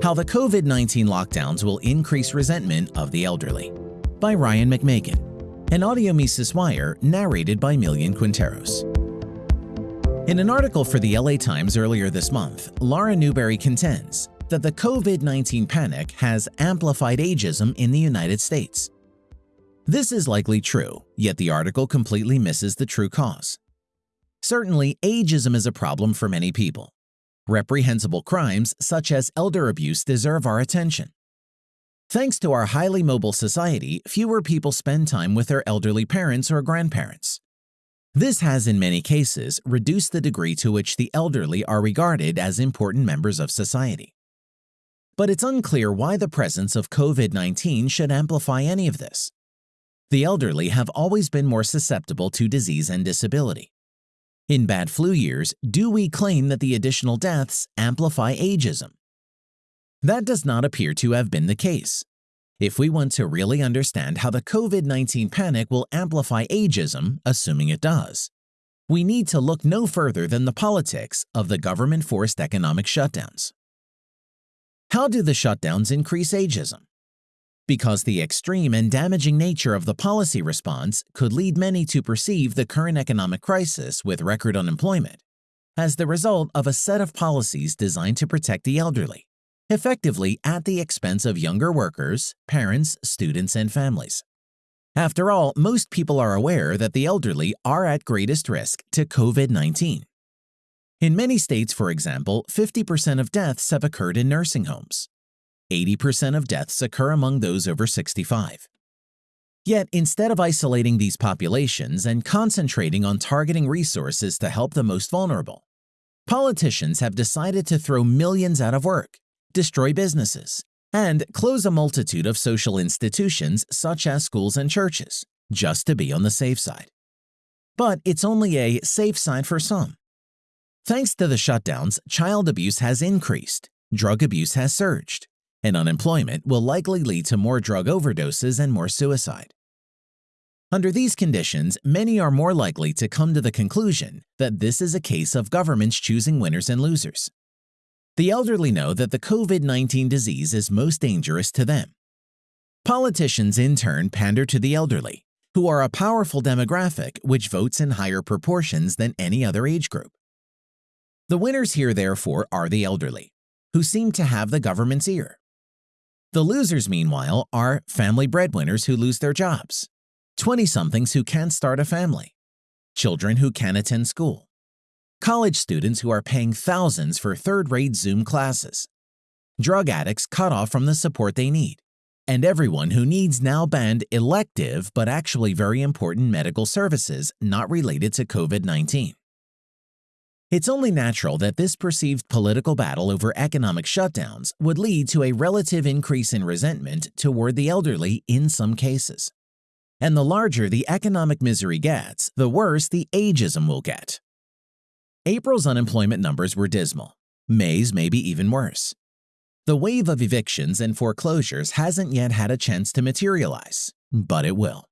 How the COVID-19 lockdowns will increase resentment of the elderly by Ryan McMaken, an audio Mises Wire narrated by Millian Quinteros. In an article for the LA Times earlier this month, Laura Newberry contends that the COVID-19 panic has amplified ageism in the United States. This is likely true, yet the article completely misses the true cause. Certainly, ageism is a problem for many people. Reprehensible crimes such as elder abuse deserve our attention. Thanks to our highly mobile society, fewer people spend time with their elderly parents or grandparents. This has in many cases reduced the degree to which the elderly are regarded as important members of society. But it's unclear why the presence of COVID-19 should amplify any of this. The elderly have always been more susceptible to disease and disability. In bad flu years, do we claim that the additional deaths amplify ageism? That does not appear to have been the case. If we want to really understand how the COVID-19 panic will amplify ageism, assuming it does, we need to look no further than the politics of the government-forced economic shutdowns. How do the shutdowns increase ageism? Because the extreme and damaging nature of the policy response could lead many to perceive the current economic crisis with record unemployment as the result of a set of policies designed to protect the elderly, effectively at the expense of younger workers, parents, students, and families. After all, most people are aware that the elderly are at greatest risk to COVID-19. In many states, for example, 50% of deaths have occurred in nursing homes, 80% of deaths occur among those over 65. Yet, instead of isolating these populations and concentrating on targeting resources to help the most vulnerable, politicians have decided to throw millions out of work, destroy businesses, and close a multitude of social institutions such as schools and churches, just to be on the safe side. But it's only a safe side for some. Thanks to the shutdowns, child abuse has increased, drug abuse has surged, and unemployment will likely lead to more drug overdoses and more suicide. Under these conditions, many are more likely to come to the conclusion that this is a case of governments choosing winners and losers. The elderly know that the COVID-19 disease is most dangerous to them. Politicians in turn pander to the elderly, who are a powerful demographic which votes in higher proportions than any other age group. The winners here therefore are the elderly, who seem to have the government's ear. The losers, meanwhile, are family breadwinners who lose their jobs, 20-somethings who can't start a family, children who can't attend school, college students who are paying thousands for third-rate Zoom classes, drug addicts cut off from the support they need, and everyone who needs now banned elective but actually very important medical services not related to COVID-19. It's only natural that this perceived political battle over economic shutdowns would lead to a relative increase in resentment toward the elderly in some cases. And the larger the economic misery gets, the worse the ageism will get. April's unemployment numbers were dismal. May's may be even worse. The wave of evictions and foreclosures hasn't yet had a chance to materialize, but it will.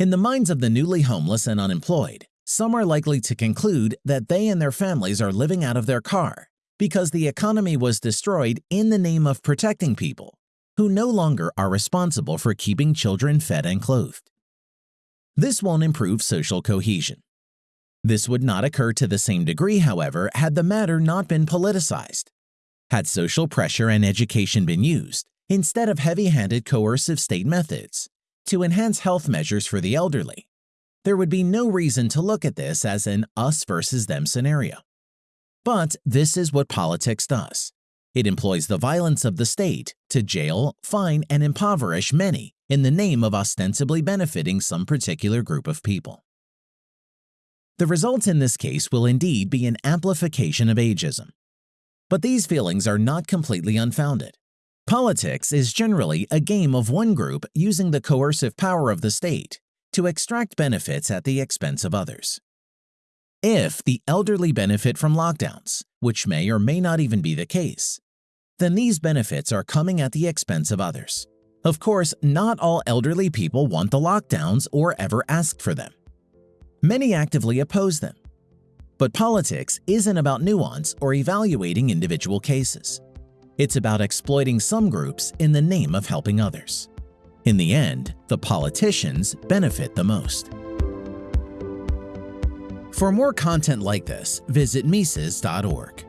In the minds of the newly homeless and unemployed, some are likely to conclude that they and their families are living out of their car because the economy was destroyed in the name of protecting people who no longer are responsible for keeping children fed and clothed. This won't improve social cohesion. This would not occur to the same degree, however, had the matter not been politicized. Had social pressure and education been used, instead of heavy-handed coercive state methods, to enhance health measures for the elderly, there would be no reason to look at this as an us versus them scenario. But this is what politics does. It employs the violence of the state to jail, fine, and impoverish many in the name of ostensibly benefiting some particular group of people. The result in this case will indeed be an amplification of ageism. But these feelings are not completely unfounded. Politics is generally a game of one group using the coercive power of the state to extract benefits at the expense of others. If the elderly benefit from lockdowns, which may or may not even be the case, then these benefits are coming at the expense of others. Of course, not all elderly people want the lockdowns or ever ask for them. Many actively oppose them. But politics isn't about nuance or evaluating individual cases. It's about exploiting some groups in the name of helping others. In the end, the politicians benefit the most. For more content like this, visit Mises.org.